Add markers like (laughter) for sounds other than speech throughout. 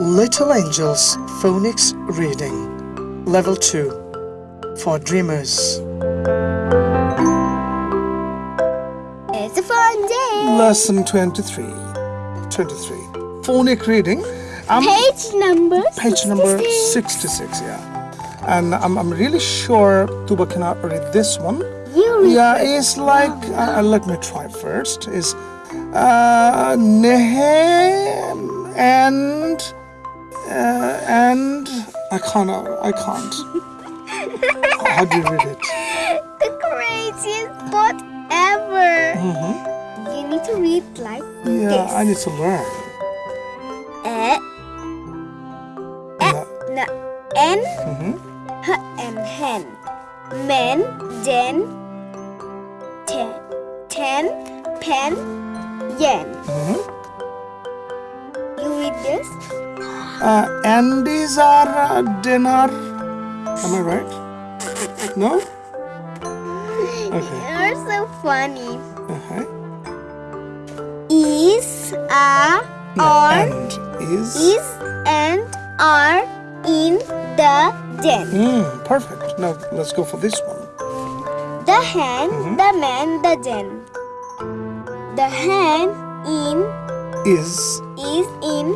Little Angels Phonics Reading Level 2 for Dreamers. It's a fun day. Lesson 23. 23. Phonic reading. Um, Page number page number 66. 66, yeah. And I'm, I'm really sure Tuba cannot read this one. You read Yeah, it's like, uh, let me try first. Is uh, Nehem and, uh, and, I can't, I can't. (laughs) How do you read it? The craziest book ever. hmm You need to read like Yeah, this. I need to learn. Eh, Yeah. na, N, hmm H, and hen. Men, den, ten, ten, pen, yen. hmm You read this? Uh, Andes are uh, dinner. Am I right? No? (laughs) Okay. You're so funny. Okay. Is, a, No, are, and is. is, and are in the den. Mm, perfect. Now let's go for this one. The hen, Mhm. the man, the den. The hen in Is is in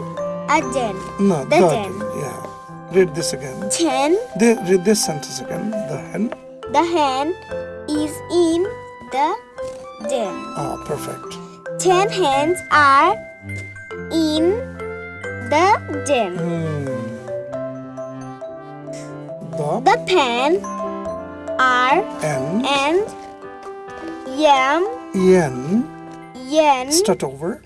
a den. no The den. Yeah. Read this again. Ten, The, read this sentence again. The hen. the hen is in the den. Ah, perfect. Ten hens are in the den. Mm. The The pen are and and yam yen. Yen. Start over.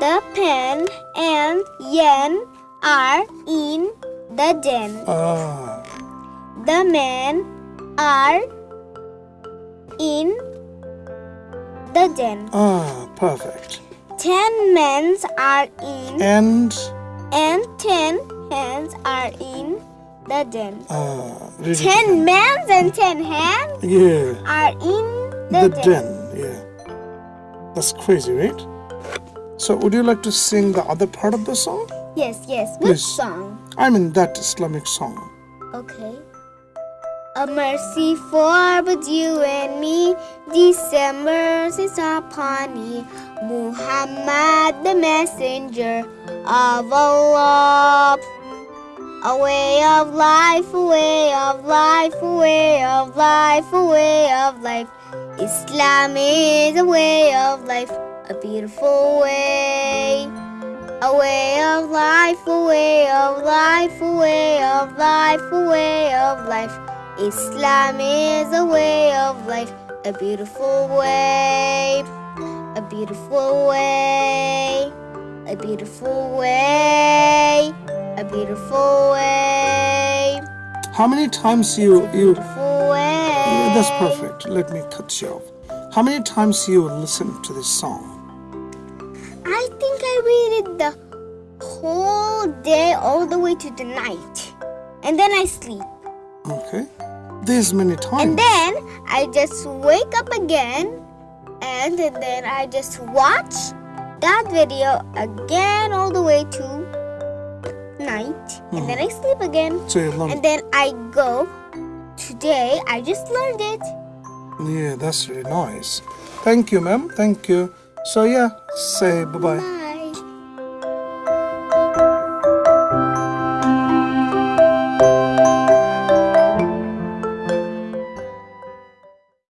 The pen and yen are in the den. Ah, The men are in the den. ah, perfect. Ten men are in And and ten hands are in the den. ah, read it Ten men and ten hands Yeah. are in the the, den. den. That's crazy, right? So, would you like to sing the other part of the song? Yes, yes. Which Please. song? I mean that Islamic song. Okay. A mercy for but you and me, December is upon me. Muhammad, the messenger of Allah. A way of life, a way of life, a way of life, a way of life. Islam is a way of life, a beautiful way. A way of life, a way of life, a way of life, a way of life. Islam is a way of life, a beautiful way, a beautiful way, a beautiful way, a beautiful way, How many times you you? Beautiful way. Yeah, that's perfect. Let me cut you off. How many times you listen to this song? I think I read it the whole day, all the way to the night, and then I sleep. Okay. This many times. And then I just wake up again and then I just watch that video again all the way to night and then mm. I sleep again. so. And then I go today I just learned it. Yeah, that's really nice. Thank you, ma'am. Thank you. So yeah, say bye bye. Bye.